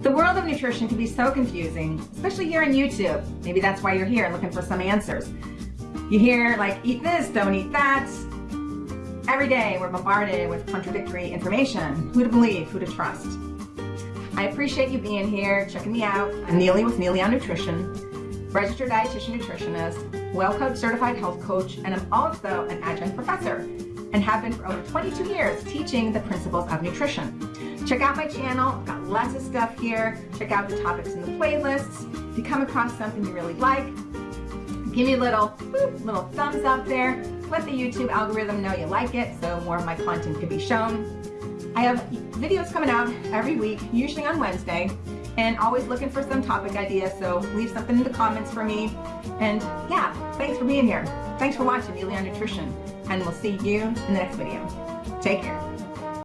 The world of nutrition can be so confusing, especially here on YouTube. Maybe that's why you're here looking for some answers. You hear like, eat this, don't eat that. Every day we're bombarded with contradictory information. Who to believe, who to trust. I appreciate you being here, checking me out. I'm Neely with Neely on Nutrition, registered dietitian nutritionist, well coach certified health coach, and I'm also an adjunct professor and have been for over 22 years teaching the principles of nutrition. Check out my channel, I've got lots of stuff here. Check out the topics in the playlists. If you come across something you really like, give me a little, boop, little thumbs up there. Let the YouTube algorithm know you like it so more of my content can be shown. I have videos coming out every week, usually on Wednesday, and always looking for some topic ideas, so leave something in the comments for me. And yeah, thanks for being here. Thanks for watching Neely on Nutrition, and we'll see you in the next video. Take care.